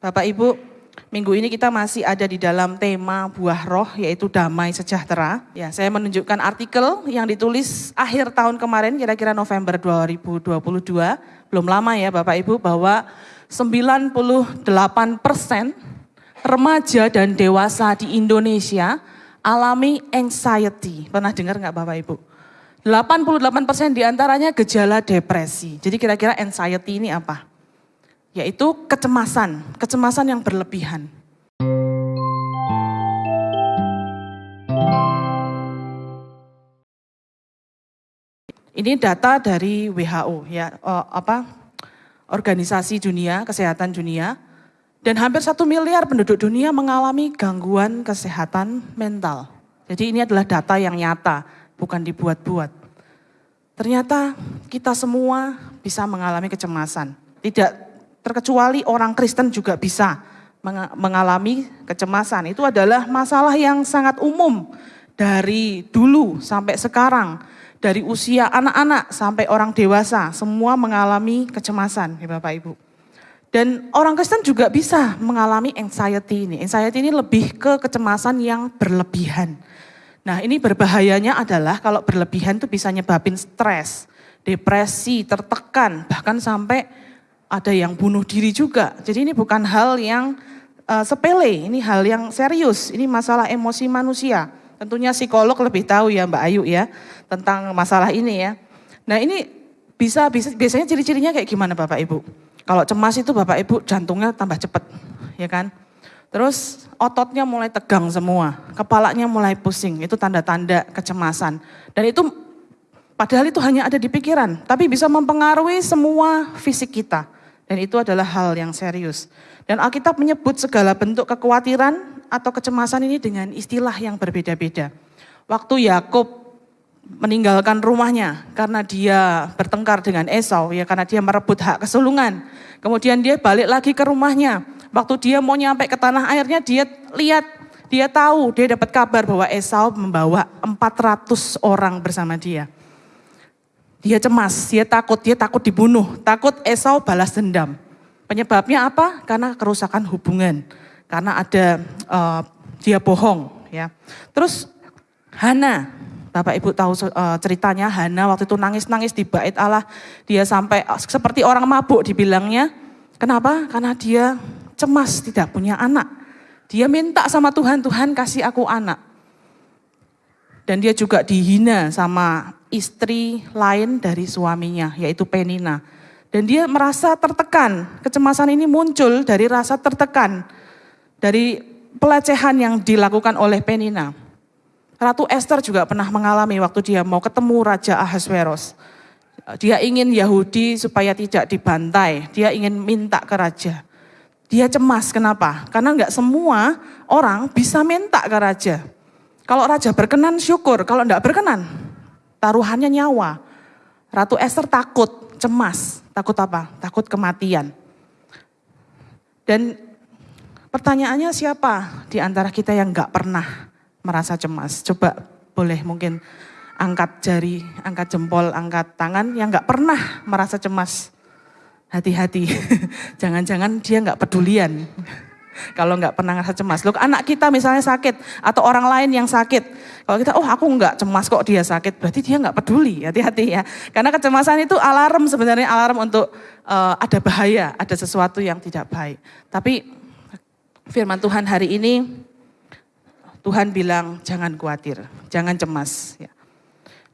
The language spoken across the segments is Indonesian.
Bapak Ibu, minggu ini kita masih ada di dalam tema buah roh yaitu damai sejahtera. Ya, saya menunjukkan artikel yang ditulis akhir tahun kemarin kira-kira November 2022. Belum lama ya Bapak Ibu bahwa 98 persen remaja dan dewasa di Indonesia alami anxiety. Pernah dengar nggak Bapak Ibu? 88 persen di antaranya gejala depresi. Jadi kira-kira anxiety ini apa? Yaitu kecemasan, kecemasan yang berlebihan. Ini data dari WHO ya, oh, apa organisasi dunia, kesehatan dunia, dan hampir satu miliar penduduk dunia mengalami gangguan kesehatan mental. Jadi ini adalah data yang nyata, bukan dibuat-buat. Ternyata kita semua bisa mengalami kecemasan. Tidak terkecuali orang Kristen juga bisa mengalami kecemasan. Itu adalah masalah yang sangat umum dari dulu sampai sekarang. Dari usia anak-anak sampai orang dewasa, semua mengalami kecemasan ya Bapak Ibu. Dan orang Kristen juga bisa mengalami anxiety ini. Anxiety ini lebih ke kecemasan yang berlebihan. Nah ini berbahayanya adalah kalau berlebihan itu bisa nyebabin stres, depresi, tertekan, bahkan sampai ada yang bunuh diri juga. Jadi ini bukan hal yang uh, sepele, ini hal yang serius. Ini masalah emosi manusia. Tentunya psikolog lebih tahu ya Mbak Ayu ya tentang masalah ini ya. Nah ini bisa, bisa biasanya ciri-cirinya kayak gimana Bapak Ibu? Kalau cemas itu Bapak Ibu jantungnya tambah cepat, ya kan? Terus ototnya mulai tegang semua, kepalanya mulai pusing, itu tanda-tanda kecemasan. Dan itu padahal itu hanya ada di pikiran, tapi bisa mempengaruhi semua fisik kita. Dan itu adalah hal yang serius. Dan Alkitab menyebut segala bentuk kekhawatiran atau kecemasan ini dengan istilah yang berbeda-beda. Waktu Yakub meninggalkan rumahnya karena dia bertengkar dengan Esau, ya karena dia merebut hak kesulungan. Kemudian dia balik lagi ke rumahnya. Waktu dia mau nyampe ke tanah airnya, dia lihat, dia tahu, dia dapat kabar bahwa Esau membawa 400 orang bersama dia. Dia cemas, dia takut, dia takut dibunuh, takut Esau balas dendam. Penyebabnya apa? Karena kerusakan hubungan, karena ada uh, dia bohong, ya. Terus Hana, Bapak Ibu tahu uh, ceritanya Hana waktu itu nangis-nangis di bait Allah, dia sampai uh, seperti orang mabuk dibilangnya. Kenapa? Karena dia cemas tidak punya anak. Dia minta sama Tuhan, Tuhan kasih aku anak. Dan dia juga dihina sama istri lain dari suaminya, yaitu Penina. Dan dia merasa tertekan, kecemasan ini muncul dari rasa tertekan, dari pelecehan yang dilakukan oleh Penina. Ratu Esther juga pernah mengalami waktu dia mau ketemu Raja Ahasveros. Dia ingin Yahudi supaya tidak dibantai, dia ingin minta ke raja. Dia cemas, kenapa? Karena enggak semua orang bisa minta ke raja. Kalau raja berkenan syukur, kalau enggak berkenan taruhannya nyawa. Ratu Esther takut, cemas. Takut apa? Takut kematian. Dan pertanyaannya siapa di antara kita yang nggak pernah merasa cemas? Coba boleh mungkin angkat jari, angkat jempol, angkat tangan yang nggak pernah merasa cemas. Hati-hati, jangan-jangan dia nggak pedulian. Kalau nggak pernah ngerasa cemas. Loh, anak kita misalnya sakit atau orang lain yang sakit. Kalau kita, oh aku nggak cemas kok dia sakit, berarti dia nggak peduli. Hati-hati ya. Karena kecemasan itu alarm sebenarnya alarm untuk uh, ada bahaya, ada sesuatu yang tidak baik. Tapi firman Tuhan hari ini, Tuhan bilang jangan khawatir, jangan cemas. Ya.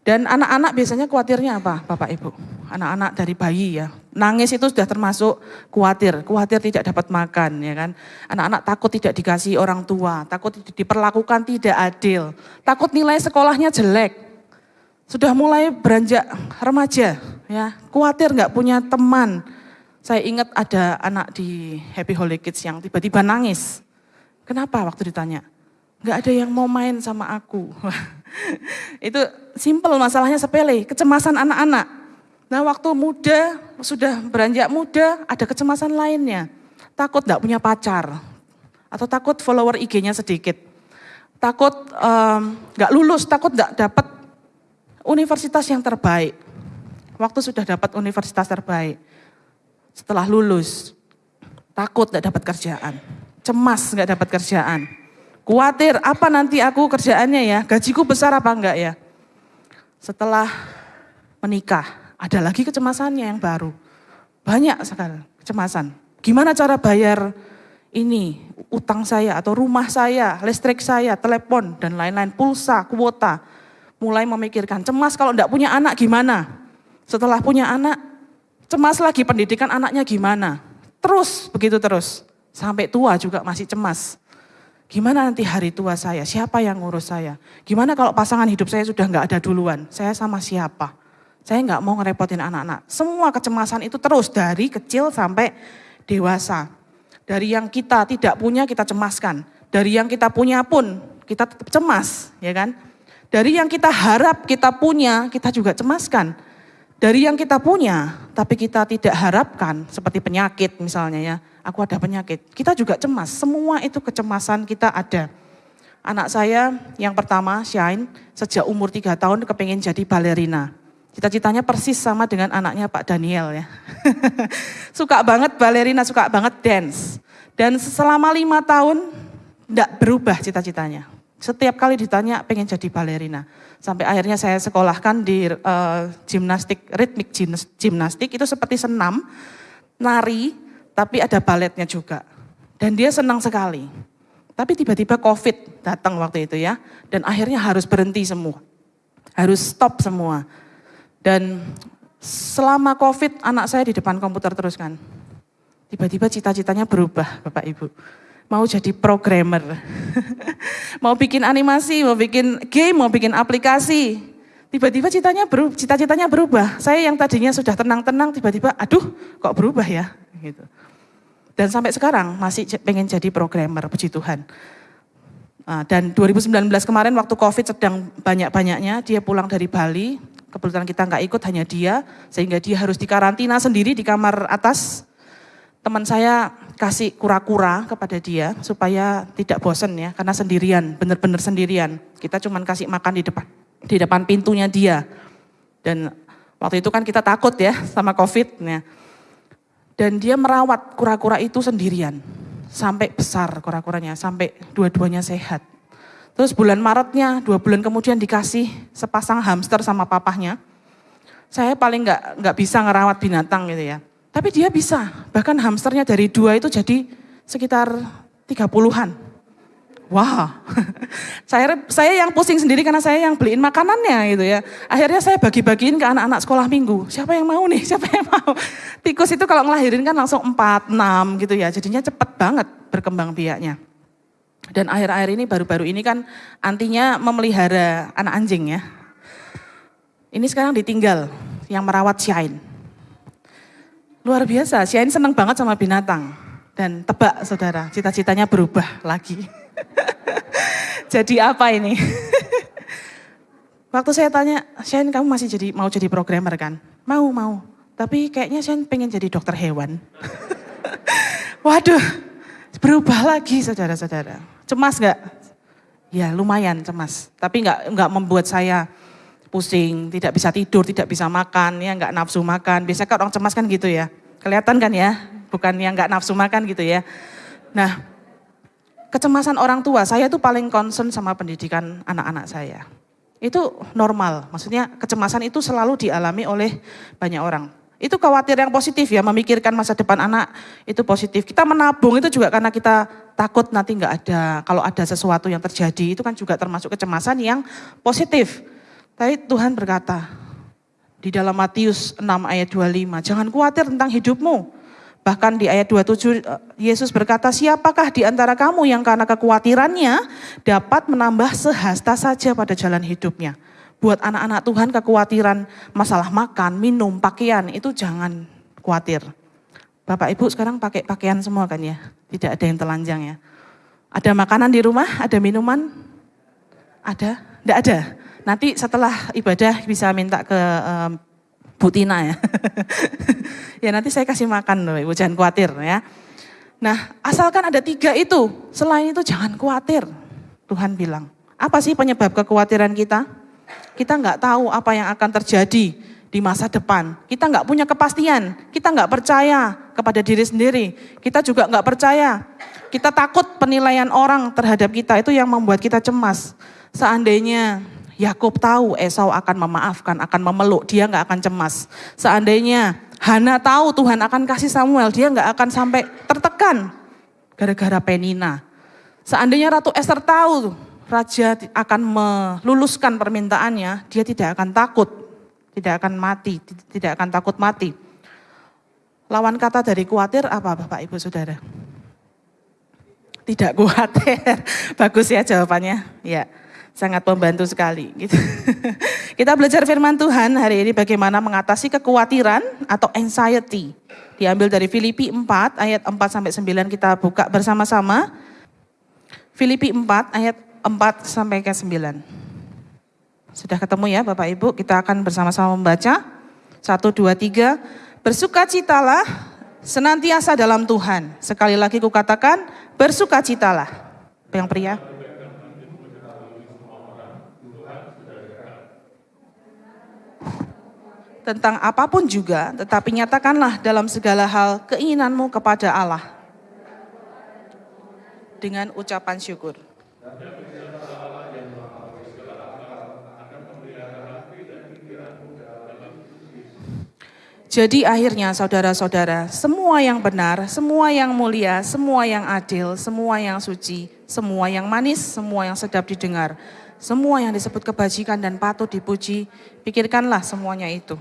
Dan anak-anak biasanya khawatirnya apa Bapak Ibu? Anak-anak dari bayi ya. Nangis itu sudah termasuk khawatir. Khawatir tidak dapat makan ya kan. Anak-anak takut tidak dikasih orang tua. Takut diperlakukan tidak adil. Takut nilai sekolahnya jelek. Sudah mulai beranjak remaja ya. Khawatir nggak punya teman. Saya ingat ada anak di Happy Holy Kids yang tiba-tiba nangis. Kenapa waktu ditanya? Gak ada yang mau main sama aku. itu simple masalahnya sepele, kecemasan anak-anak. Nah waktu muda, sudah beranjak muda, ada kecemasan lainnya. Takut gak punya pacar, atau takut follower IG-nya sedikit. Takut um, gak lulus, takut gak dapat universitas yang terbaik. Waktu sudah dapat universitas terbaik, setelah lulus, takut nggak dapat kerjaan, cemas nggak dapat kerjaan, khawatir apa nanti aku kerjaannya ya, gajiku besar apa enggak ya. Setelah menikah, ada lagi kecemasannya yang baru. Banyak sekali kecemasan. Gimana cara bayar ini, utang saya atau rumah saya, listrik saya, telepon, dan lain-lain, pulsa, kuota. Mulai memikirkan, cemas kalau enggak punya anak gimana? Setelah punya anak, cemas lagi pendidikan anaknya gimana? Terus, begitu terus. Sampai tua juga masih cemas. Gimana nanti hari tua saya? Siapa yang ngurus saya? Gimana kalau pasangan hidup saya sudah nggak ada duluan? Saya sama siapa? Saya nggak mau ngerepotin anak-anak. Semua kecemasan itu terus dari kecil sampai dewasa. Dari yang kita tidak punya kita cemaskan. Dari yang kita punya pun kita tetap cemas, ya kan? Dari yang kita harap kita punya, kita juga cemaskan. Dari yang kita punya, tapi kita tidak harapkan, seperti penyakit misalnya ya, aku ada penyakit. Kita juga cemas, semua itu kecemasan kita ada. Anak saya yang pertama, Shine, sejak umur tiga tahun kepengen jadi balerina. Cita-citanya persis sama dengan anaknya Pak Daniel ya. suka banget balerina, suka banget dance. Dan selama lima tahun tidak berubah cita-citanya. Setiap kali ditanya pengen jadi balerina. Sampai akhirnya saya sekolahkan di uh, gimnastik, ritmik gimnastik, itu seperti senam, nari, tapi ada baletnya juga. Dan dia senang sekali. Tapi tiba-tiba COVID datang waktu itu ya, dan akhirnya harus berhenti semua. Harus stop semua. Dan selama COVID anak saya di depan komputer terus kan. Tiba-tiba cita-citanya berubah Bapak Ibu. Mau jadi programmer. mau bikin animasi, mau bikin game, mau bikin aplikasi. Tiba-tiba citanya berubah, cita-citanya berubah. Saya yang tadinya sudah tenang-tenang tiba-tiba aduh kok berubah ya gitu. Dan sampai sekarang masih pengen jadi programmer, puji Tuhan. Ah, dan 2019 kemarin waktu COVID sedang banyak-banyaknya, dia pulang dari Bali, kebetulan kita nggak ikut hanya dia, sehingga dia harus dikarantina sendiri di kamar atas. Teman saya kasih kura-kura kepada dia supaya tidak bosen ya, karena sendirian, benar-benar sendirian. Kita cuma kasih makan di depan di depan pintunya dia. Dan waktu itu kan kita takut ya sama COVID. Ya. Dan dia merawat kura-kura itu sendirian. Sampai besar kura-kuranya, sampai dua-duanya sehat. Terus bulan Maretnya, dua bulan kemudian dikasih sepasang hamster sama papahnya. Saya paling nggak nggak bisa ngerawat binatang gitu ya. Tapi dia bisa, bahkan hamsternya dari dua itu jadi sekitar tiga puluhan. Wah, saya saya yang pusing sendiri karena saya yang beliin makanannya gitu ya. Akhirnya saya bagi-bagiin ke anak-anak sekolah minggu. Siapa yang mau nih? Siapa yang mau? Tikus itu kalau ngelahirin kan langsung 4, 6 gitu ya. Jadinya cepet banget berkembang biaknya. Dan akhir-akhir ini baru-baru ini kan antinya memelihara anak anjing ya. Ini sekarang ditinggal yang merawat Shine. Luar biasa, Shine seneng banget sama binatang. Dan tebak saudara, cita-citanya berubah lagi. jadi apa ini? Waktu saya tanya, Shane kamu masih jadi mau jadi programmer kan? Mau, mau. Tapi kayaknya Shane pengen jadi dokter hewan. Waduh, berubah lagi saudara-saudara. Cemas gak? Ya lumayan cemas. Tapi nggak nggak membuat saya pusing, tidak bisa tidur, tidak bisa makan, ya nggak nafsu makan. Biasanya kan orang cemas kan gitu ya. Kelihatan kan ya, bukan yang nggak nafsu makan gitu ya. Nah, kecemasan orang tua, saya tuh paling concern sama pendidikan anak-anak saya. Itu normal, maksudnya kecemasan itu selalu dialami oleh banyak orang. Itu khawatir yang positif ya, memikirkan masa depan anak itu positif. Kita menabung itu juga karena kita takut nanti nggak ada, kalau ada sesuatu yang terjadi itu kan juga termasuk kecemasan yang positif. Tapi Tuhan berkata di dalam Matius 6 ayat 25, jangan khawatir tentang hidupmu, Bahkan di ayat 27 eh, Yesus berkata, siapakah di antara kamu yang karena kekhawatirannya dapat menambah sehasta saja pada jalan hidupnya. Buat anak-anak Tuhan kekhawatiran masalah makan, minum, pakaian itu jangan khawatir. Bapak Ibu sekarang pakai pakaian semua kan ya, tidak ada yang telanjang ya. Ada makanan di rumah, ada minuman? Ada? Tidak ada. Nanti setelah ibadah bisa minta ke um, Bu Tina ya. ya nanti saya kasih makan loh Ibu, jangan khawatir ya. Nah asalkan ada tiga itu, selain itu jangan khawatir. Tuhan bilang, apa sih penyebab kekhawatiran kita? Kita nggak tahu apa yang akan terjadi di di masa depan. Kita nggak punya kepastian, kita nggak percaya kepada diri sendiri, kita juga nggak percaya. Kita takut penilaian orang terhadap kita itu yang membuat kita cemas. Seandainya Yakub tahu Esau akan memaafkan, akan memeluk, dia nggak akan cemas. Seandainya Hana tahu Tuhan akan kasih Samuel, dia nggak akan sampai tertekan gara-gara Penina. Seandainya Ratu Esther tahu raja akan meluluskan permintaannya, dia tidak akan takut tidak akan mati, tidak akan takut mati. Lawan kata dari khawatir apa Bapak Ibu Saudara? Tidak khawatir. Bagus ya jawabannya. Ya, sangat membantu sekali. Gitu. Kita belajar firman Tuhan hari ini bagaimana mengatasi kekhawatiran atau anxiety. Diambil dari Filipi 4 ayat 4 sampai 9 kita buka bersama-sama. Filipi 4 ayat 4 sampai ke 9. Sudah ketemu ya Bapak Ibu, kita akan bersama-sama membaca. Satu, dua, tiga. Bersukacitalah senantiasa dalam Tuhan. Sekali lagi kukatakan, bersukacitalah. Yang pria. Tentang apa pun juga, tetapi nyatakanlah dalam segala hal keinginanmu kepada Allah. Dengan ucapan syukur. Jadi akhirnya saudara-saudara, semua yang benar, semua yang mulia, semua yang adil, semua yang suci, semua yang manis, semua yang sedap didengar, semua yang disebut kebajikan dan patut dipuji, pikirkanlah semuanya itu.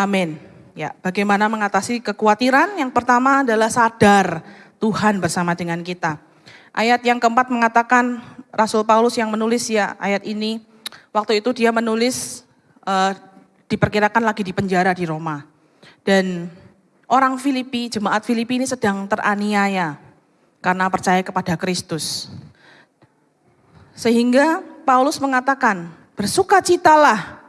Amin. Ya, bagaimana mengatasi kekhawatiran? Yang pertama adalah sadar Tuhan bersama dengan kita. Ayat yang keempat mengatakan Rasul Paulus yang menulis ya ayat ini waktu itu dia menulis uh, diperkirakan lagi di penjara di Roma. Dan orang Filipi, jemaat Filipi ini sedang teraniaya karena percaya kepada Kristus. Sehingga Paulus mengatakan, bersukacitalah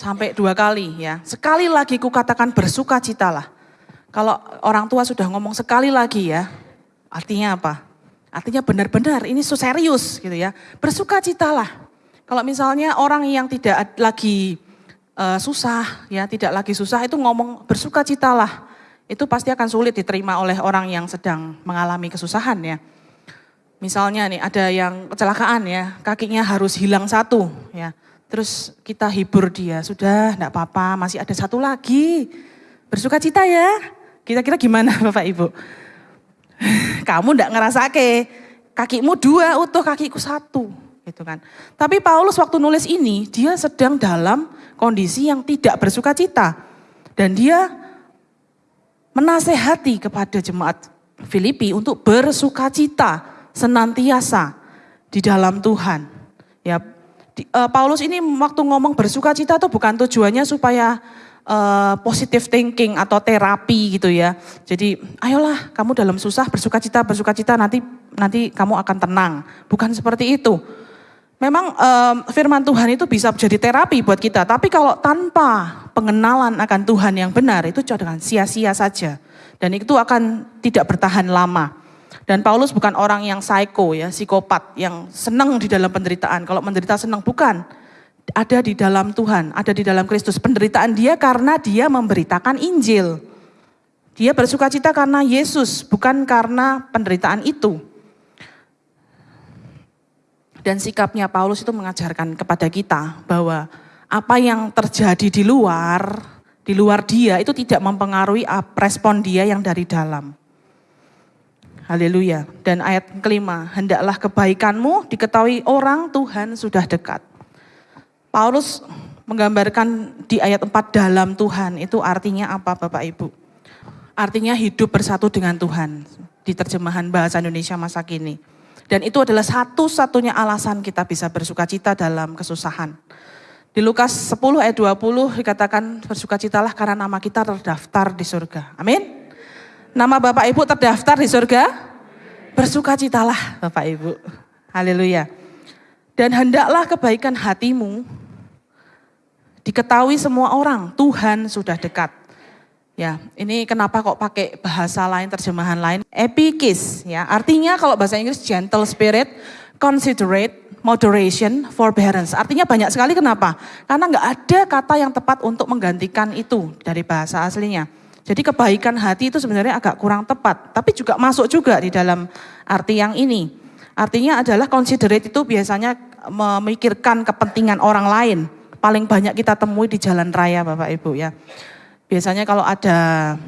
Sampai dua kali ya. Sekali lagi kukatakan bersukacitalah. Kalau orang tua sudah ngomong sekali lagi ya, artinya apa? Artinya benar-benar ini serius gitu ya. Bersukacitalah. Kalau misalnya orang yang tidak lagi uh, susah ya, tidak lagi susah itu ngomong bersukacitalah. Itu pasti akan sulit diterima oleh orang yang sedang mengalami kesusahan ya. Misalnya nih ada yang kecelakaan ya, kakinya harus hilang satu ya. Terus kita hibur dia, sudah enggak apa-apa, masih ada satu lagi. Bersuka cita ya. Kira-kira gimana Bapak Ibu? Kamu enggak ngerasa ke kakimu dua utuh, kakiku satu. Gitu kan. Tapi Paulus waktu nulis ini, dia sedang dalam kondisi yang tidak bersuka cita. Dan dia menasehati kepada jemaat Filipi untuk bersuka cita senantiasa di dalam Tuhan. Ya, uh, Paulus ini waktu ngomong bersuka cita tuh bukan tujuannya supaya uh, positive thinking atau terapi gitu ya. Jadi ayolah kamu dalam susah bersuka cita, bersuka cita nanti nanti kamu akan tenang. Bukan seperti itu. Memang um, firman Tuhan itu bisa menjadi terapi buat kita, tapi kalau tanpa pengenalan akan Tuhan yang benar itu dengan sia-sia saja. Dan itu akan tidak bertahan lama. Dan Paulus bukan orang yang psycho ya, psikopat yang senang di dalam penderitaan. Kalau menderita senang bukan. Ada di dalam Tuhan, ada di dalam Kristus. Penderitaan dia karena dia memberitakan Injil. Dia bersuka cita karena Yesus, bukan karena penderitaan itu. Dan sikapnya Paulus itu mengajarkan kepada kita bahwa apa yang terjadi di luar, di luar dia itu tidak mempengaruhi respon dia yang dari dalam. Haleluya. Dan ayat kelima, hendaklah kebaikanmu diketahui orang Tuhan sudah dekat. Paulus menggambarkan di ayat 4 dalam Tuhan itu artinya apa Bapak Ibu? Artinya hidup bersatu dengan Tuhan di terjemahan bahasa Indonesia masa kini. Dan itu adalah satu-satunya alasan kita bisa bersuka cita dalam kesusahan. Di Lukas 10 ayat 20 dikatakan bersukacitalah karena nama kita terdaftar di surga. Amin. Nama Bapak Ibu terdaftar di surga? Bersukacitalah Bapak Ibu. Haleluya. Dan hendaklah kebaikan hatimu Diketahui semua orang, Tuhan sudah dekat. Ya, ini kenapa kok pakai bahasa lain, terjemahan lain? Epikis, ya. Artinya kalau bahasa Inggris gentle spirit, considerate, moderation, forbearance. Artinya banyak sekali kenapa? Karena nggak ada kata yang tepat untuk menggantikan itu dari bahasa aslinya. Jadi kebaikan hati itu sebenarnya agak kurang tepat, tapi juga masuk juga di dalam arti yang ini. Artinya adalah considerate itu biasanya memikirkan kepentingan orang lain. Paling banyak kita temui di jalan raya Bapak Ibu ya. Biasanya kalau ada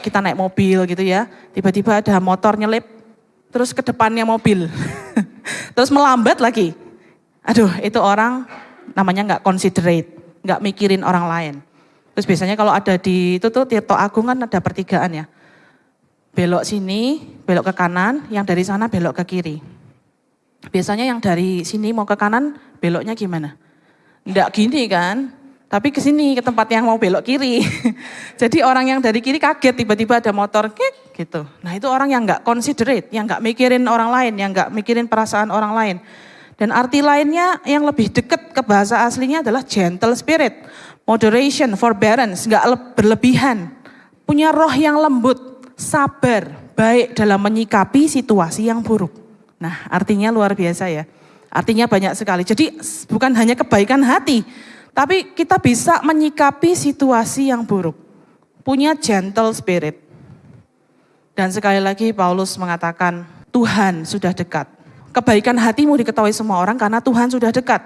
kita naik mobil gitu ya, tiba-tiba ada motor nyelip, terus ke depannya mobil, terus melambat lagi. Aduh, itu orang namanya nggak considerate, nggak mikirin orang lain. Terus biasanya kalau ada di itu tuh Tirto Agung kan ada pertigaan ya. Belok sini, belok ke kanan, yang dari sana belok ke kiri. Biasanya yang dari sini mau ke kanan, beloknya gimana? Enggak gini kan, tapi ke sini ke tempat yang mau belok kiri. Jadi orang yang dari kiri kaget tiba-tiba ada motor kek gitu. Nah itu orang yang nggak considerate, yang nggak mikirin orang lain, yang nggak mikirin perasaan orang lain. Dan arti lainnya yang lebih dekat ke bahasa aslinya adalah gentle spirit, moderation, forbearance, nggak berlebihan, punya roh yang lembut, sabar, baik dalam menyikapi situasi yang buruk. Nah artinya luar biasa ya. Artinya banyak sekali. Jadi bukan hanya kebaikan hati, tapi kita bisa menyikapi situasi yang buruk. Punya gentle spirit. Dan sekali lagi Paulus mengatakan, Tuhan sudah dekat. Kebaikan hatimu diketahui semua orang karena Tuhan sudah dekat.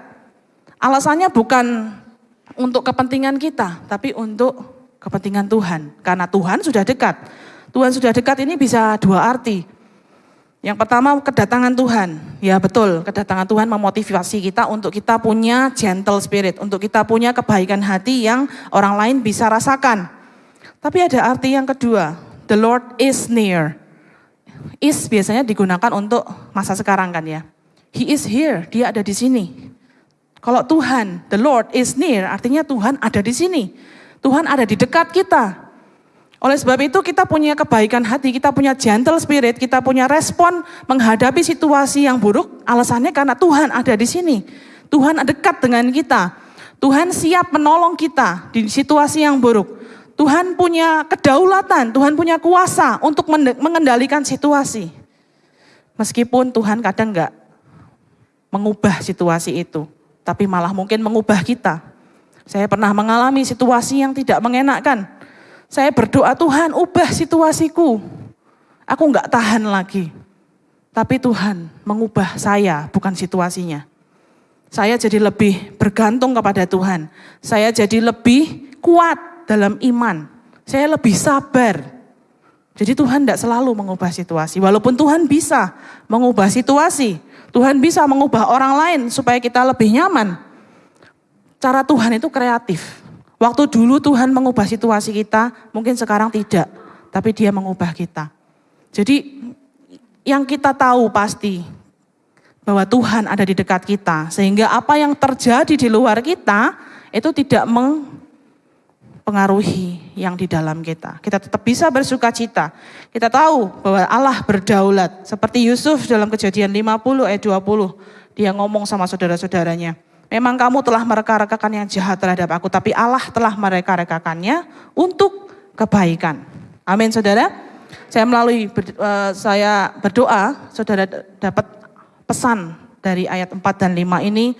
Alasannya bukan untuk kepentingan kita, tapi untuk kepentingan Tuhan. Karena Tuhan sudah dekat. Tuhan sudah dekat ini bisa dua arti. Yang pertama kedatangan Tuhan. Ya betul, kedatangan Tuhan memotivasi kita untuk kita punya gentle spirit, untuk kita punya kebaikan hati yang orang lain bisa rasakan. Tapi ada arti yang kedua, the Lord is near. Is biasanya digunakan untuk masa sekarang kan ya. He is here, dia ada di sini. Kalau Tuhan, the Lord is near, artinya Tuhan ada di sini. Tuhan ada di dekat kita. Oleh sebab itu kita punya kebaikan hati, kita punya gentle spirit, kita punya respon menghadapi situasi yang buruk. Alasannya karena Tuhan ada di sini. Tuhan dekat dengan kita. Tuhan siap menolong kita di situasi yang buruk. Tuhan punya kedaulatan, Tuhan punya kuasa untuk mengendalikan situasi. Meskipun Tuhan kadang enggak mengubah situasi itu, tapi malah mungkin mengubah kita. Saya pernah mengalami situasi yang tidak mengenakkan saya berdoa Tuhan ubah situasiku. Aku nggak tahan lagi. Tapi Tuhan mengubah saya bukan situasinya. Saya jadi lebih bergantung kepada Tuhan. Saya jadi lebih kuat dalam iman. Saya lebih sabar. Jadi Tuhan tidak selalu mengubah situasi. Walaupun Tuhan bisa mengubah situasi. Tuhan bisa mengubah orang lain supaya kita lebih nyaman. Cara Tuhan itu kreatif. Waktu dulu Tuhan mengubah situasi kita, mungkin sekarang tidak, tapi dia mengubah kita. Jadi yang kita tahu pasti bahwa Tuhan ada di dekat kita, sehingga apa yang terjadi di luar kita itu tidak mempengaruhi yang di dalam kita. Kita tetap bisa bersuka cita. Kita tahu bahwa Allah berdaulat, seperti Yusuf dalam kejadian 50 ayat 20, dia ngomong sama saudara-saudaranya, Memang kamu telah mereka-rekakan yang jahat terhadap aku, tapi Allah telah mereka-rekakannya untuk kebaikan. Amin saudara. Saya melalui uh, saya berdoa, saudara dapat pesan dari ayat 4 dan 5 ini,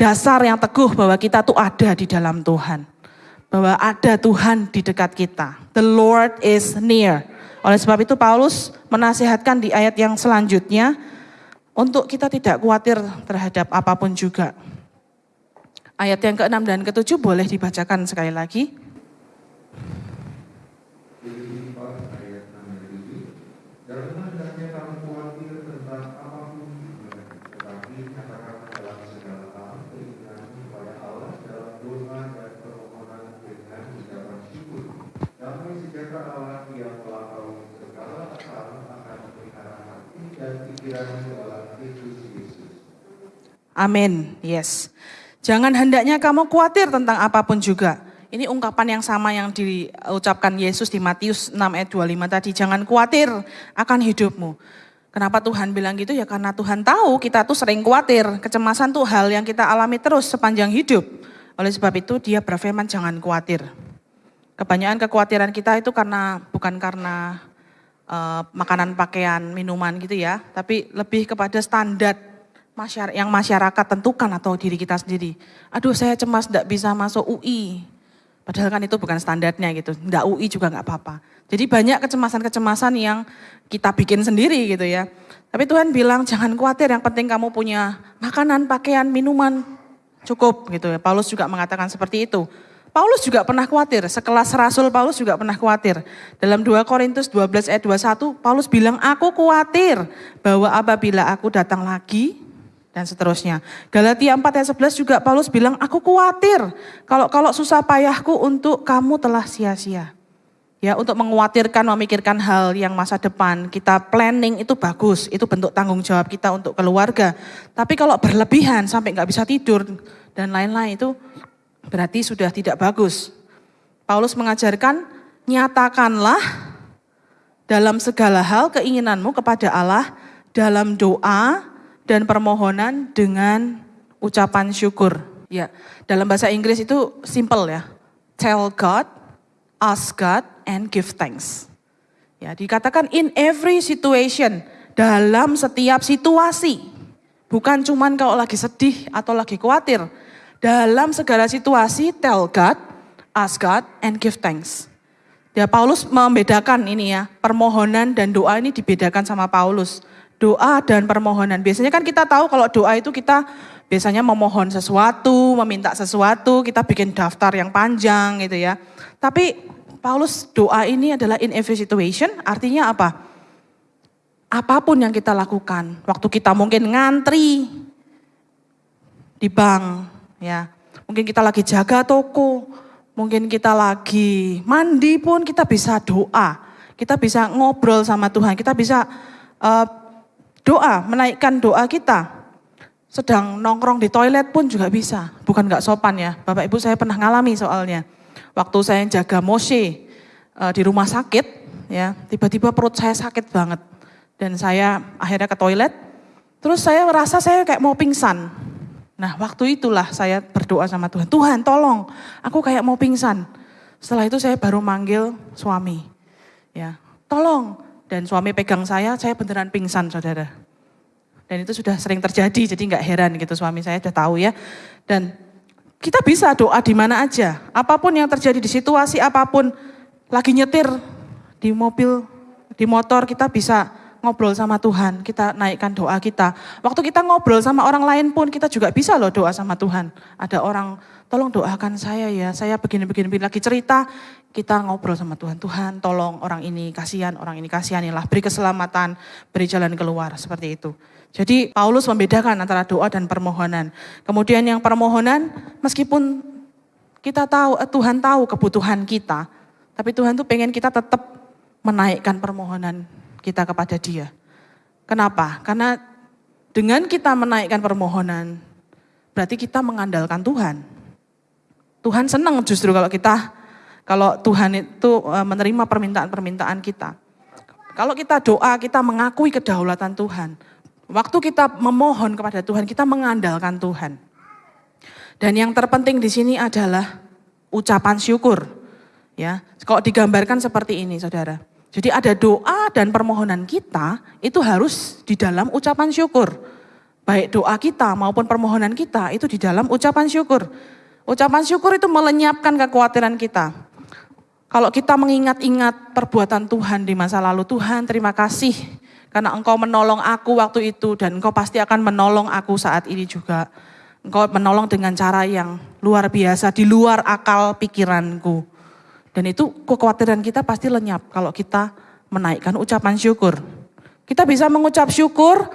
dasar yang teguh bahwa kita tuh ada di dalam Tuhan. Bahwa ada Tuhan di dekat kita. The Lord is near. Oleh sebab itu Paulus menasihatkan di ayat yang selanjutnya, untuk kita tidak khawatir terhadap apa pun juga. Ayat yang ke-6 dan ke-7 boleh dibacakan sekali lagi. Amin. Yes. Jangan hendaknya kamu khawatir tentang apa pun juga. Ini ungkapan yang sama yang diucapkan Yesus di Matius 6 ayat 25 tadi. Jangan khawatir akan hidupmu. Kenapa Tuhan bilang gitu? Ya karena Tuhan tahu kita tuh sering khawatir. Kecemasan tuh hal yang kita alami terus sepanjang hidup. Oleh sebab itu dia berfirman jangan khawatir. Kebanyakan kekhawatiran kita itu karena bukan karena uh, makanan, pakaian, minuman gitu ya, tapi lebih kepada standar masyarakat yang masyarakat tentukan atau diri kita sendiri. Aduh saya cemas tidak bisa masuk UI. Padahal kan itu bukan standarnya gitu. Tidak UI juga nggak apa-apa. Jadi banyak kecemasan-kecemasan yang kita bikin sendiri gitu ya. Tapi Tuhan bilang jangan khawatir yang penting kamu punya makanan, pakaian, minuman, cukup gitu ya. Paulus juga mengatakan seperti itu. Paulus juga pernah khawatir, sekelas Rasul Paulus juga pernah khawatir. Dalam 2 Korintus 12 ayat 21, Paulus bilang, aku khawatir bahwa apabila aku datang lagi, dan seterusnya. Galatia 4 ayat 11 juga Paulus bilang, aku khawatir kalau kalau susah payahku untuk kamu telah sia-sia. Ya, untuk menguatirkan, memikirkan hal yang masa depan, kita planning itu bagus, itu bentuk tanggung jawab kita untuk keluarga. Tapi kalau berlebihan sampai nggak bisa tidur dan lain-lain itu berarti sudah tidak bagus. Paulus mengajarkan, nyatakanlah dalam segala hal keinginanmu kepada Allah dalam doa dan permohonan dengan ucapan syukur. Ya, dalam bahasa Inggris itu simple ya. Tell God, ask God and give thanks. Ya, dikatakan in every situation, dalam setiap situasi. Bukan cuman kalau lagi sedih atau lagi khawatir. Dalam segala situasi, tell God, ask God, and give thanks. Ya, Paulus membedakan ini ya, permohonan dan doa ini dibedakan sama Paulus. Doa dan permohonan. Biasanya kan kita tahu kalau doa itu kita biasanya memohon sesuatu, meminta sesuatu, kita bikin daftar yang panjang gitu ya. Tapi Paulus doa ini adalah in every situation, artinya apa? Apa pun yang kita lakukan, waktu kita mungkin ngantri di bank, ya, mungkin kita lagi jaga toko, mungkin kita lagi mandi pun kita bisa doa, kita bisa ngobrol sama Tuhan, kita bisa uh, doa, menaikkan doa kita. Sedang nongkrong di toilet pun juga bisa, bukan nggak sopan ya. Bapak Ibu saya pernah ngalami soalnya waktu saya jaga Moshe uh, di rumah sakit, ya tiba-tiba perut saya sakit banget dan saya akhirnya ke toilet. Terus saya merasa saya kayak mau pingsan. Nah waktu itulah saya berdoa sama Tuhan, Tuhan tolong, aku kayak mau pingsan. Setelah itu saya baru manggil suami, ya tolong. Dan suami pegang saya, saya beneran pingsan saudara. Dan itu sudah sering terjadi, jadi nggak heran gitu suami saya sudah tahu ya. Dan kita bisa doa di mana aja. Apa pun yang terjadi di situasi apa pun, lagi nyetir di mobil, di motor kita bisa ngobrol sama Tuhan, kita naikkan doa kita. Waktu kita ngobrol sama orang lain pun kita juga bisa loh doa sama Tuhan. Ada orang, tolong doakan saya ya, saya begini-begini lagi cerita, kita ngobrol sama Tuhan. Tuhan tolong orang ini kasihan, orang ini kasihanilah, beri keselamatan, beri jalan keluar, seperti itu. Jadi Paulus membedakan antara doa dan permohonan. Kemudian yang permohonan meskipun kita tahu eh, Tuhan tahu kebutuhan kita, tapi Tuhan tuh pengen kita tetap menaikkan permohonan kita kepada Dia. Kenapa? Karena dengan kita menaikkan permohonan, berarti kita mengandalkan Tuhan. Tuhan senang justru kalau kita, kalau Tuhan itu eh, menerima permintaan-permintaan kita. Kalau kita doa, kita mengakui kedaulatan Tuhan. Waktu kita memohon kepada Tuhan, kita mengandalkan Tuhan. Dan yang terpenting di sini adalah ucapan syukur. Ya, kalau digambarkan seperti ini, saudara. Jadi ada doa dan permohonan kita itu harus di dalam ucapan syukur. Baik doa kita maupun permohonan kita itu di dalam ucapan syukur. Ucapan syukur itu melenyapkan kekhawatiran kita. Kalau kita mengingat-ingat perbuatan Tuhan di masa lalu, Tuhan terima kasih karena engkau menolong aku waktu itu dan engkau pasti akan menolong aku saat ini juga. Engkau menolong dengan cara yang luar biasa, di luar akal pikiranku. Dan itu kekhawatiran kita pasti lenyap kalau kita menaikkan ucapan syukur. Kita bisa mengucap syukur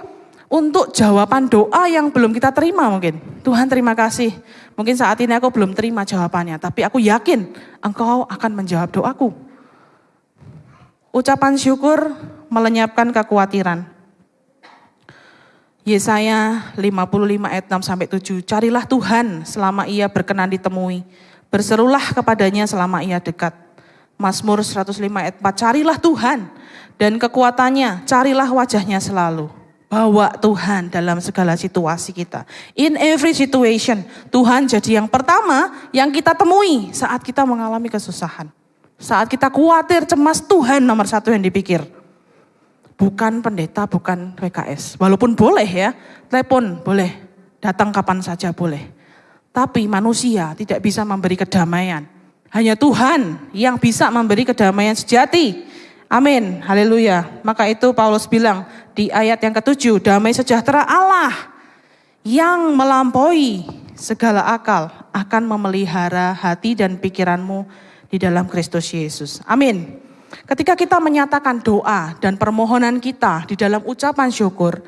untuk jawaban doa yang belum kita terima mungkin. Tuhan terima kasih. Mungkin saat ini aku belum terima jawabannya, tapi aku yakin engkau akan menjawab doaku. Ucapan syukur melenyapkan kekhawatiran. Yesaya 55 ayat 6 sampai 7. Carilah Tuhan selama ia berkenan ditemui. Berserulah kepadanya selama ia dekat. Mazmur 105 ayat 4. Carilah Tuhan dan kekuatannya, carilah wajahnya selalu. Bawa Tuhan dalam segala situasi kita. In every situation, Tuhan jadi yang pertama yang kita temui saat kita mengalami kesusahan. Saat kita khawatir, cemas, Tuhan nomor satu yang dipikir. Bukan pendeta, bukan PKS. Walaupun boleh ya, telepon boleh, datang kapan saja boleh. Tapi manusia tidak bisa memberi kedamaian. Hanya Tuhan yang bisa memberi kedamaian sejati. Amin, haleluya. Maka itu Paulus bilang di ayat yang ketujuh, damai sejahtera Allah yang melampaui segala akal akan memelihara hati dan pikiranmu di dalam Kristus Yesus. Amin. Ketika kita menyatakan doa dan permohonan kita di dalam ucapan syukur,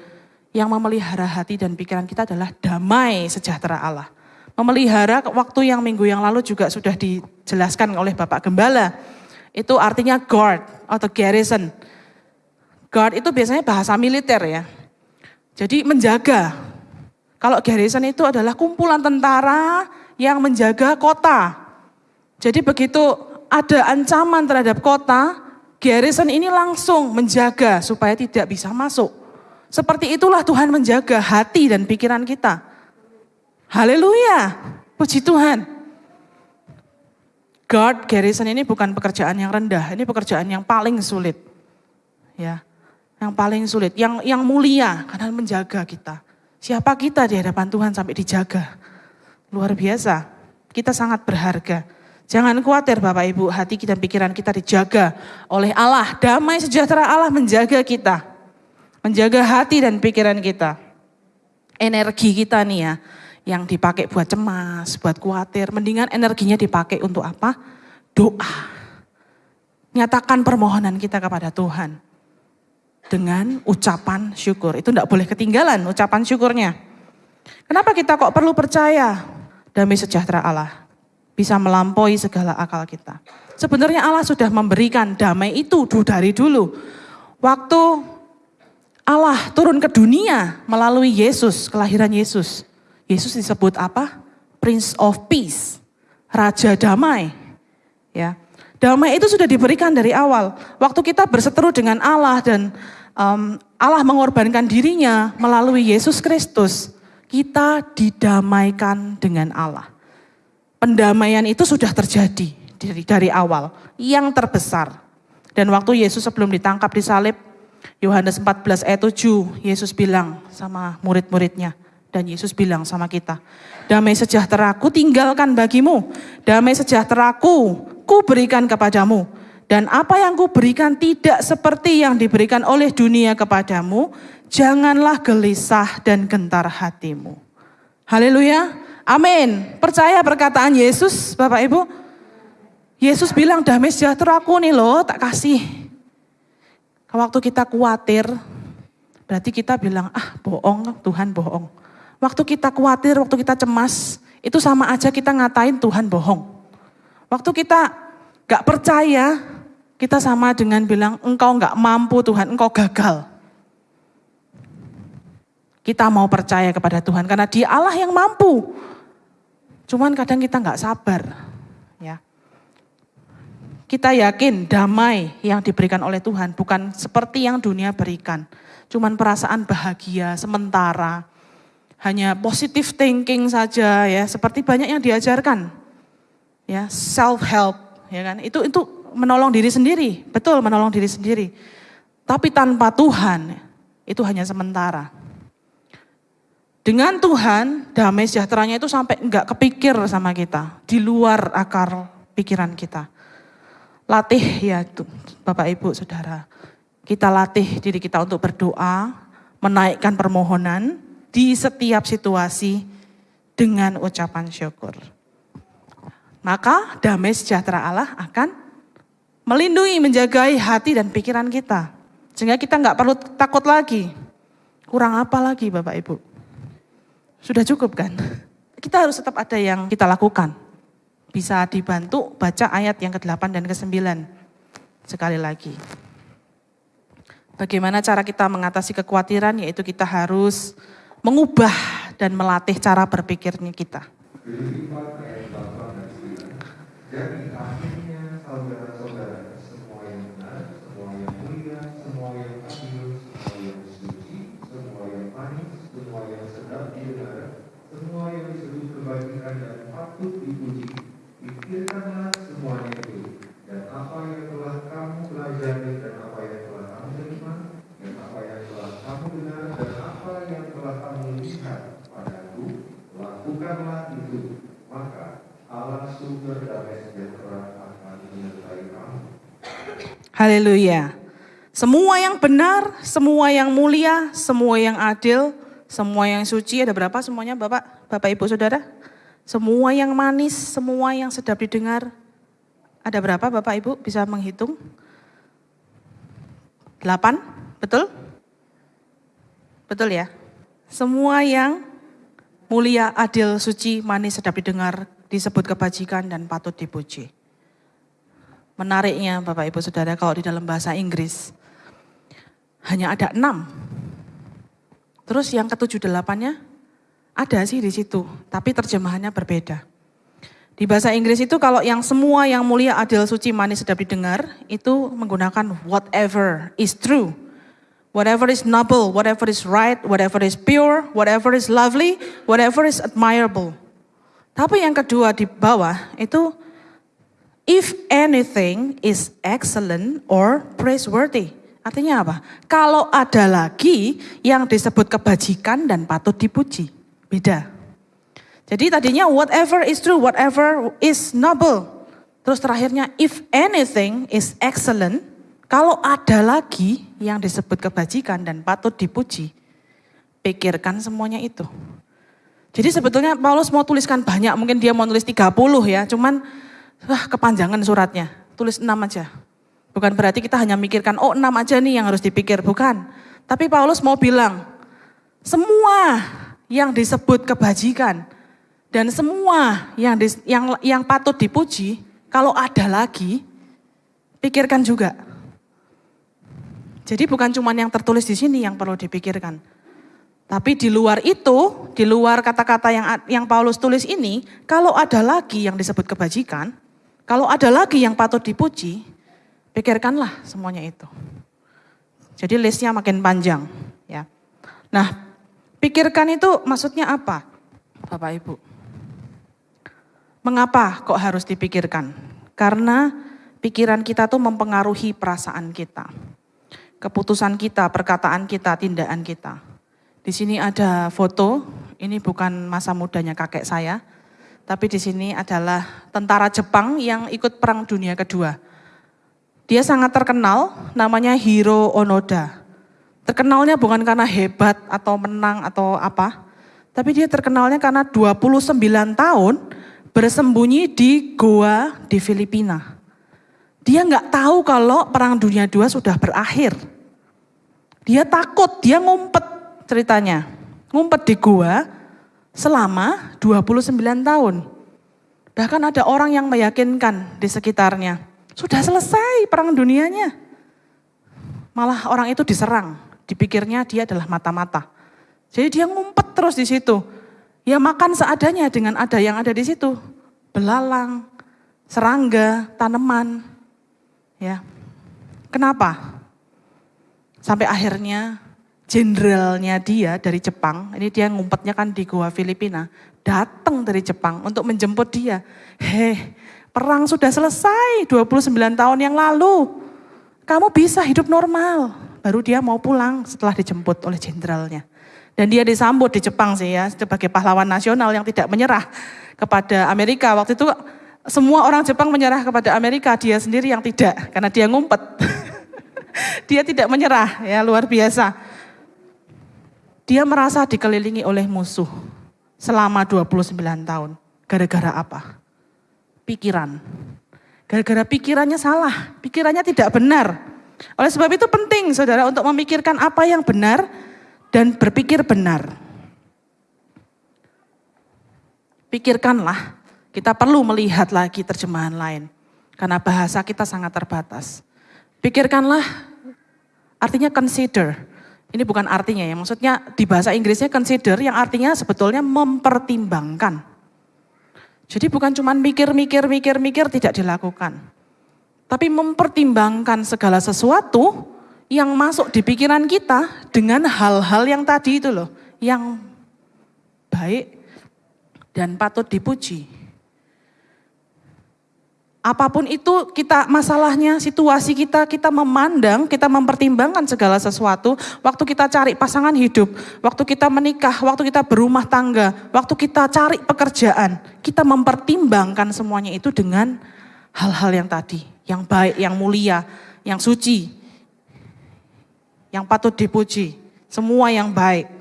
yang memelihara hati dan pikiran kita adalah damai sejahtera Allah. Memelihara waktu yang minggu yang lalu juga sudah dijelaskan oleh Bapak Gembala itu artinya guard atau garrison. Guard itu biasanya bahasa militer ya. Jadi menjaga. Kalau garrison itu adalah kumpulan tentara yang menjaga kota. Jadi begitu ada ancaman terhadap kota, garrison ini langsung menjaga supaya tidak bisa masuk. Seperti itulah Tuhan menjaga hati dan pikiran kita. Haleluya, puji Tuhan. Guard garrison ini bukan pekerjaan yang rendah, ini pekerjaan yang paling sulit. Ya, yang paling sulit, yang yang mulia karena menjaga kita. Siapa kita di hadapan Tuhan sampai dijaga? Luar biasa. Kita sangat berharga. Jangan khawatir Bapak Ibu, hati kita dan pikiran kita dijaga oleh Allah. Damai sejahtera Allah menjaga kita. Menjaga hati dan pikiran kita. Energi kita nih ya, yang dipakai buat cemas, buat khawatir, mendingan energinya dipakai untuk apa? Doa. Nyatakan permohonan kita kepada Tuhan dengan ucapan syukur. Itu tidak boleh ketinggalan ucapan syukurnya. Kenapa kita kok perlu percaya damai sejahtera Allah bisa melampaui segala akal kita? Sebenarnya Allah sudah memberikan damai itu dari dulu. Waktu Allah turun ke dunia melalui Yesus, kelahiran Yesus. Yesus disebut apa? Prince of Peace, Raja Damai. Ya, damai itu sudah diberikan dari awal. Waktu kita berseteru dengan Allah dan um, Allah mengorbankan dirinya melalui Yesus Kristus, kita didamaikan dengan Allah. Pendamaian itu sudah terjadi dari, dari awal, yang terbesar. Dan waktu Yesus sebelum ditangkap di salib, Yohanes 14 ayat 7, Yesus bilang sama murid-muridnya, dan Yesus bilang sama kita, damai sejahteraku tinggalkan bagimu, damai sejahteraku ku berikan kepadamu. Dan apa yang ku berikan tidak seperti yang diberikan oleh dunia kepadamu, janganlah gelisah dan gentar hatimu. Haleluya, amin. Percaya perkataan Yesus Bapak Ibu? Yesus bilang damai sejahteraku nih loh tak kasih. Waktu kita khawatir, berarti kita bilang ah bohong Tuhan bohong. Waktu kita khawatir, waktu kita cemas, itu sama aja kita ngatain Tuhan bohong. Waktu kita gak percaya, kita sama dengan bilang engkau gak mampu Tuhan, engkau gagal. Kita mau percaya kepada Tuhan karena dia Allah yang mampu. Cuman kadang kita gak sabar. ya. Kita yakin damai yang diberikan oleh Tuhan bukan seperti yang dunia berikan. Cuman perasaan bahagia sementara hanya positive thinking saja ya, seperti banyak yang diajarkan. Ya, self help, ya kan? Itu itu menolong diri sendiri, betul menolong diri sendiri. Tapi tanpa Tuhan itu hanya sementara. Dengan Tuhan, damai sejahteranya itu sampai enggak kepikir sama kita, di luar akar pikiran kita. Latih ya Bapak Ibu Saudara. Kita latih diri kita untuk berdoa, menaikkan permohonan, di setiap situasi dengan ucapan syukur. Maka damai sejahtera Allah akan melindungi, menjagai hati dan pikiran kita. Sehingga kita nggak perlu takut lagi. Kurang apa lagi Bapak Ibu? Sudah cukup kan? Kita harus tetap ada yang kita lakukan. Bisa dibantu baca ayat yang ke-8 dan ke-9. Sekali lagi. Bagaimana cara kita mengatasi kekhawatiran? Yaitu kita harus mengubah dan melatih cara berpikirnya kita. Jadi akhirnya saudara-saudara semua yang benar, semua yang mulia, semua yang adil, semua yang suci, semua semua yang disebut kebajikan dan patut dipuji. Pikirkanlah semuanya itu, dan apa yang telah kamu pelajari dan apa yang telah kamu terima, dan apa yang telah kamu dengar dan apa yang telah kamu lihat padaku, lakukanlah itu. Maka Allah sumber damai sejahtera akan menyertai kamu. Haleluya. Semua yang benar, semua yang mulia, semua yang adil, semua yang suci, ada berapa semuanya Bapak, Bapak Ibu Saudara? Semua yang manis, semua yang sedap didengar. Ada berapa Bapak Ibu bisa menghitung? Delapan, betul? Betul ya? Semua yang mulia, adil, suci, manis, sedap didengar, disebut kebajikan dan patut dipuji. Menariknya Bapak Ibu Saudara kalau di dalam bahasa Inggris hanya ada enam. Terus yang ketujuh delapannya ada sih di situ, tapi terjemahannya berbeda. Di bahasa Inggris itu kalau yang semua yang mulia, adil, suci, manis, sedap didengar, itu menggunakan whatever is true. Whatever is noble, whatever is right, whatever is pure, whatever is lovely, whatever is admirable. Tapi yang kedua di bawah itu if anything is excellent or praiseworthy. Artinya apa? Kalau ada lagi yang disebut kebajikan dan patut dipuji. Beda. Jadi tadinya whatever is true, whatever is noble. Terus terakhirnya if anything is excellent, kalau ada lagi yang disebut kebajikan dan patut dipuji, pikirkan semuanya itu. Jadi sebetulnya Paulus mau tuliskan banyak, mungkin dia mau tulis 30 ya, cuman wah kepanjangan suratnya, tulis 6 aja. Bukan berarti kita hanya mikirkan, oh 6 aja nih yang harus dipikir, bukan. Tapi Paulus mau bilang, semua yang disebut kebajikan, dan semua yang di, yang yang patut dipuji, kalau ada lagi, pikirkan juga. Jadi bukan cuma yang tertulis di sini yang perlu dipikirkan. Tapi di luar itu, di luar kata-kata yang yang Paulus tulis ini, kalau ada lagi yang disebut kebajikan, kalau ada lagi yang patut dipuji, pikirkanlah semuanya itu. Jadi listnya makin panjang, ya. Nah, pikirkan itu maksudnya apa, Bapak Ibu? Mengapa kok harus dipikirkan? Karena pikiran kita tuh mempengaruhi perasaan kita. Keputusan kita, perkataan kita, tindakan kita. Di sini ada foto, ini bukan masa mudanya kakek saya, tapi di sini adalah tentara Jepang yang ikut Perang Dunia Kedua. Dia sangat terkenal, namanya Hiro Onoda. Terkenalnya bukan karena hebat atau menang atau apa, tapi dia terkenalnya karena 29 tahun bersembunyi di goa di Filipina. Dia nggak tahu kalau Perang Dunia II sudah berakhir. Dia takut, dia ngumpet ceritanya. Ngumpet di gua selama 29 tahun. Bahkan ada orang yang meyakinkan di sekitarnya. Sudah selesai perang dunianya. Malah orang itu diserang. Dipikirnya dia adalah mata-mata. Jadi dia ngumpet terus di situ. Ya makan seadanya dengan ada yang ada di situ. Belalang, serangga, tanaman. Ya. Kenapa? Sampai akhirnya jenderalnya dia dari Jepang, ini dia ngumpetnya kan di Goa Filipina, datang dari Jepang untuk menjemput dia. Heh, perang sudah selesai 29 tahun yang lalu. Kamu bisa hidup normal. Baru dia mau pulang setelah dijemput oleh jenderalnya. Dan dia disambut di Jepang sih ya, sebagai pahlawan nasional yang tidak menyerah kepada Amerika. Waktu itu semua orang Jepang menyerah kepada Amerika, dia sendiri yang tidak, karena dia ngumpet. dia tidak menyerah, ya luar biasa. Dia merasa dikelilingi oleh musuh selama 29 tahun. Gara-gara apa? Pikiran. Gara-gara pikirannya salah, pikirannya tidak benar. Oleh sebab itu penting saudara untuk memikirkan apa yang benar dan berpikir benar. Pikirkanlah, kita perlu melihat lagi terjemahan lain. Karena bahasa kita sangat terbatas. Pikirkanlah, artinya consider. Ini bukan artinya ya, maksudnya di bahasa Inggrisnya consider yang artinya sebetulnya mempertimbangkan. Jadi bukan cuma mikir, mikir, mikir, mikir tidak dilakukan. Tapi mempertimbangkan segala sesuatu yang masuk di pikiran kita dengan hal-hal yang tadi itu loh. Yang baik, dan patut dipuji. Apa pun itu kita masalahnya, situasi kita, kita memandang, kita mempertimbangkan segala sesuatu. Waktu kita cari pasangan hidup, waktu kita menikah, waktu kita berumah tangga, waktu kita cari pekerjaan, kita mempertimbangkan semuanya itu dengan hal-hal yang tadi, yang baik, yang mulia, yang suci, yang patut dipuji, semua yang baik.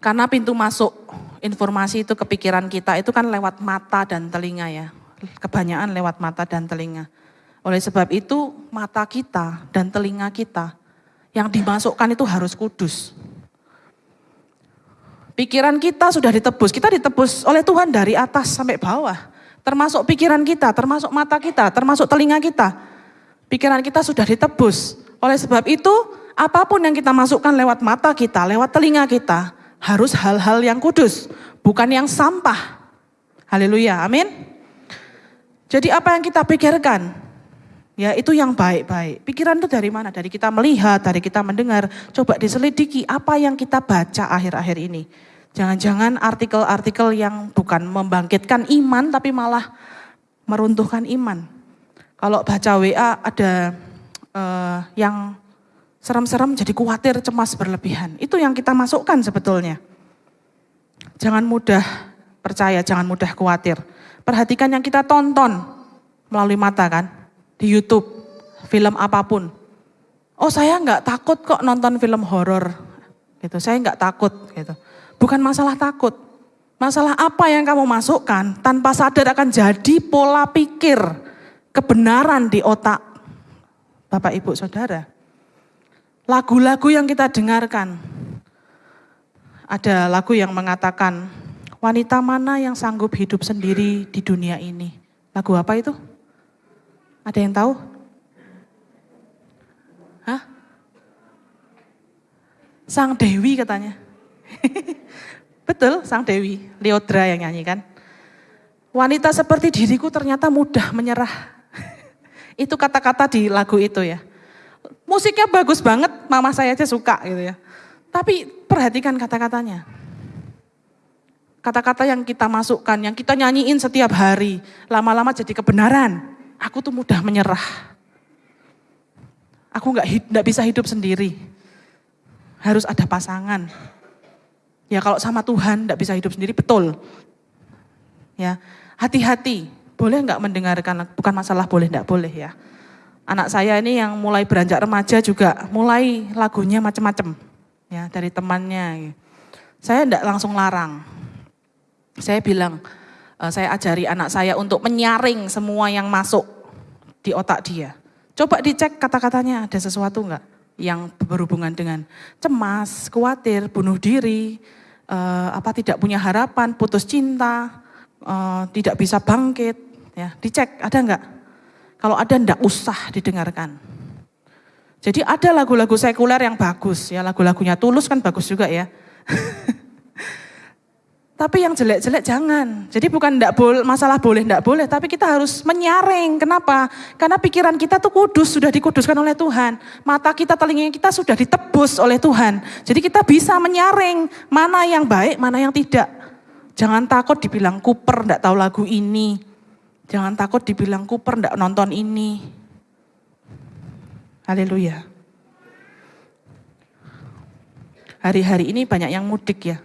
Karena pintu masuk informasi itu kepikiran kita itu kan lewat mata dan telinga ya. Kebanyakan lewat mata dan telinga. Oleh sebab itu mata kita dan telinga kita yang dimasukkan itu harus kudus. Pikiran kita sudah ditebus, kita ditebus oleh Tuhan dari atas sampai bawah. Termasuk pikiran kita, termasuk mata kita, termasuk telinga kita. Pikiran kita sudah ditebus. Oleh sebab itu, apa pun yang kita masukkan lewat mata kita, lewat telinga kita, harus hal-hal yang kudus, bukan yang sampah. Haleluya, amin. Jadi apa yang kita pikirkan, ya itu yang baik-baik. Pikiran itu dari mana? Dari kita melihat, dari kita mendengar. Coba diselidiki apa yang kita baca akhir-akhir ini. Jangan-jangan artikel-artikel yang bukan membangkitkan iman, tapi malah meruntuhkan iman. Kalau baca WA ada uh, yang serem-serem jadi khawatir, cemas berlebihan. Itu yang kita masukkan sebetulnya. Jangan mudah percaya, jangan mudah khawatir. Perhatikan yang kita tonton melalui mata kan, di YouTube, film apa pun. Oh saya nggak takut kok nonton film horor, gitu. Saya nggak takut, gitu. Bukan masalah takut, masalah apa yang kamu masukkan tanpa sadar akan jadi pola pikir kebenaran di otak Bapak Ibu Saudara lagu-lagu yang kita dengarkan. Ada lagu yang mengatakan, wanita mana yang sanggup hidup sendiri di dunia ini? Lagu apa itu? Ada yang tahu? Hah? Sang Dewi katanya. Betul, Sang Dewi. Leodra yang nyanyi kan. Wanita seperti diriku ternyata mudah menyerah. itu kata-kata di lagu itu ya. Musiknya bagus banget, mama saya aja suka gitu ya. Tapi perhatikan kata-katanya. Kata-kata yang kita masukkan, yang kita nyanyiin setiap hari, lama-lama jadi kebenaran. Aku tuh mudah menyerah. Aku nggak nggak bisa hidup sendiri. Harus ada pasangan. Ya kalau sama Tuhan nggak bisa hidup sendiri betul. Ya hati-hati. Boleh nggak mendengarkan? Bukan masalah boleh nggak boleh ya anak saya ini yang mulai beranjak remaja juga mulai lagunya macam-macam ya dari temannya. Saya tidak langsung larang. Saya bilang, uh, saya ajari anak saya untuk menyaring semua yang masuk di otak dia. Coba dicek kata-katanya ada sesuatu enggak yang berhubungan dengan cemas, khawatir, bunuh diri, uh, apa tidak punya harapan, putus cinta, uh, tidak bisa bangkit, ya dicek ada enggak kalau ada ndak usah didengarkan. Jadi ada lagu-lagu sekuler yang bagus ya, lagu-lagunya tulus kan bagus juga ya. tapi yang jelek-jelek jangan. Jadi bukan ndak boleh masalah boleh ndak boleh, tapi kita harus menyaring. Kenapa? Karena pikiran kita tuh kudus, sudah dikuduskan oleh Tuhan. Mata kita, telinga kita sudah ditebus oleh Tuhan. Jadi kita bisa menyaring mana yang baik, mana yang tidak. Jangan takut dibilang kuper, ndak tahu lagu ini. Jangan takut dibilang kuper ndak nonton ini. Haleluya. Hari-hari ini banyak yang mudik ya.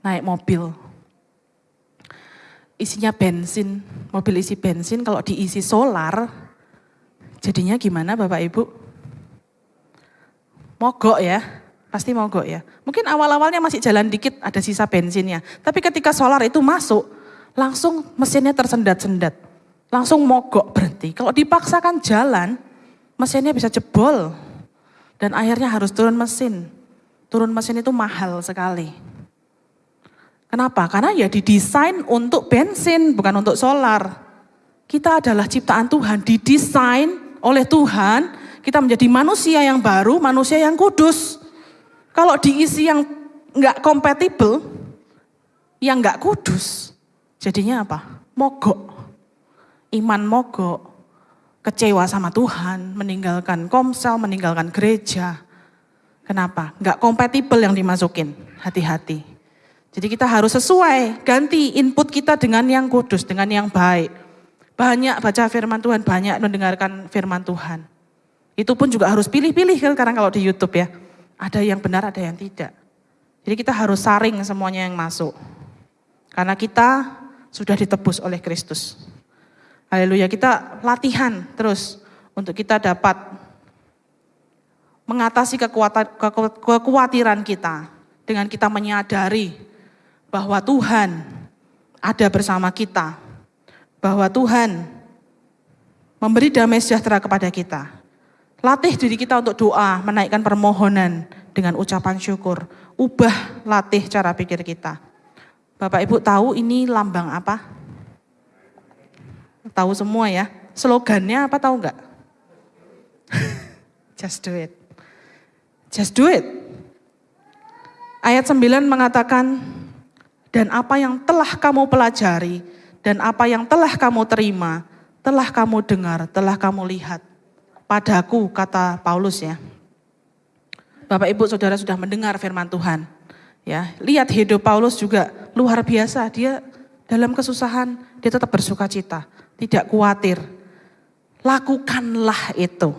Naik mobil. Isinya bensin, mobil isi bensin kalau diisi solar, jadinya gimana Bapak Ibu? Mogok ya, pasti mogok ya. Mungkin awal-awalnya masih jalan dikit ada sisa bensinnya. Tapi ketika solar itu masuk, langsung mesinnya tersendat-sendat. Langsung mogok berhenti. Kalau dipaksakan jalan, mesinnya bisa jebol. Dan akhirnya harus turun mesin. Turun mesin itu mahal sekali. Kenapa? Karena ya didesain untuk bensin, bukan untuk solar. Kita adalah ciptaan Tuhan, didesain oleh Tuhan, kita menjadi manusia yang baru, manusia yang kudus. Kalau diisi yang nggak kompatibel, yang nggak kudus, Jadinya apa? Mogok. Iman mogok. Kecewa sama Tuhan, meninggalkan komsel, meninggalkan gereja. Kenapa? Enggak kompatibel yang dimasukin. Hati-hati. Jadi kita harus sesuai, ganti input kita dengan yang kudus, dengan yang baik. Banyak baca firman Tuhan, banyak mendengarkan firman Tuhan. Itu pun juga harus pilih-pilih kan sekarang kalau di YouTube ya. Ada yang benar, ada yang tidak. Jadi kita harus saring semuanya yang masuk. Karena kita sudah ditebus oleh Kristus. Haleluya, kita latihan terus untuk kita dapat mengatasi kekhawatiran kita dengan kita menyadari bahwa Tuhan ada bersama kita, bahwa Tuhan memberi damai sejahtera kepada kita. Latih diri kita untuk doa, menaikkan permohonan dengan ucapan syukur. Ubah latih cara pikir kita. Bapak Ibu tahu ini lambang apa? Tahu semua ya. Slogannya apa tahu enggak? Just do it. Just do it. Ayat 9 mengatakan, dan apa yang telah kamu pelajari, dan apa yang telah kamu terima, telah kamu dengar, telah kamu lihat. Padaku, kata Paulus ya. Bapak Ibu Saudara sudah mendengar firman Tuhan. Ya, lihat hidup Paulus juga luar biasa. Dia dalam kesusahan dia tetap bersuka cita, tidak khawatir. Lakukanlah itu.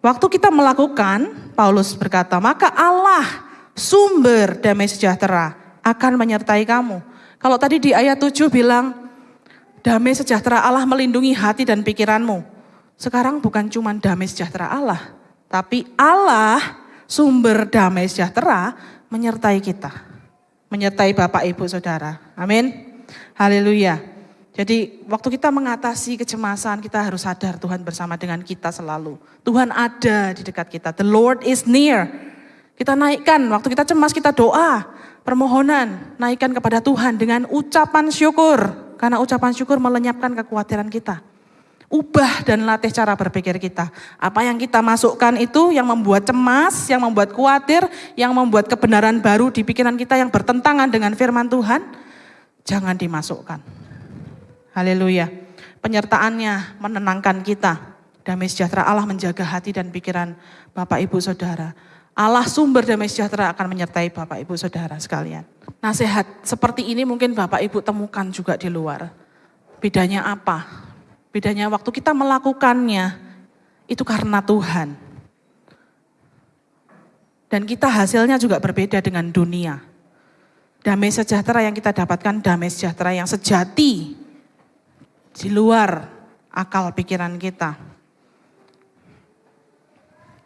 Waktu kita melakukan, Paulus berkata, maka Allah sumber damai sejahtera akan menyertai kamu. Kalau tadi di ayat 7 bilang, damai sejahtera Allah melindungi hati dan pikiranmu. Sekarang bukan cuma damai sejahtera Allah, tapi Allah sumber damai sejahtera menyertai kita. Menyertai Bapak Ibu Saudara. Amin. Haleluya. Jadi waktu kita mengatasi kecemasan kita harus sadar Tuhan bersama dengan kita selalu. Tuhan ada di dekat kita. The Lord is near. Kita naikkan waktu kita cemas kita doa permohonan, naikkan kepada Tuhan dengan ucapan syukur. Karena ucapan syukur melenyapkan kekhawatiran kita. Ubah dan latih cara berpikir kita. Apa yang kita masukkan itu yang membuat cemas, yang membuat khawatir, yang membuat kebenaran baru di pikiran kita yang bertentangan dengan firman Tuhan, jangan dimasukkan. Haleluya. Penyertaannya menenangkan kita. Damai sejahtera Allah menjaga hati dan pikiran Bapak Ibu Saudara. Allah sumber damai sejahtera akan menyertai Bapak Ibu Saudara sekalian. Nasihat seperti ini mungkin Bapak Ibu temukan juga di luar. Bedanya apa? Bedanya waktu kita melakukannya itu karena Tuhan. Dan kita hasilnya juga berbeda dengan dunia. Damai sejahtera yang kita dapatkan damai sejahtera yang sejati di luar akal pikiran kita.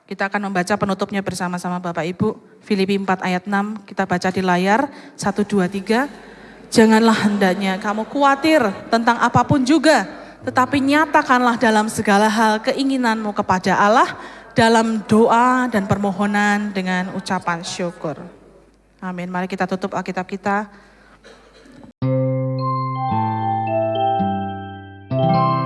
Kita akan membaca penutupnya bersama-sama Bapak Ibu. Filipi 4 ayat 6 kita baca di layar. 1, 2, 3. Janganlah hendaknya kamu khawatir tentang apa pun juga tetapi nyatakanlah dalam segala hal keinginanmu kepada Allah dalam doa dan permohonan dengan ucapan syukur. Amin. Mari kita tutup Alkitab kita. Thank you.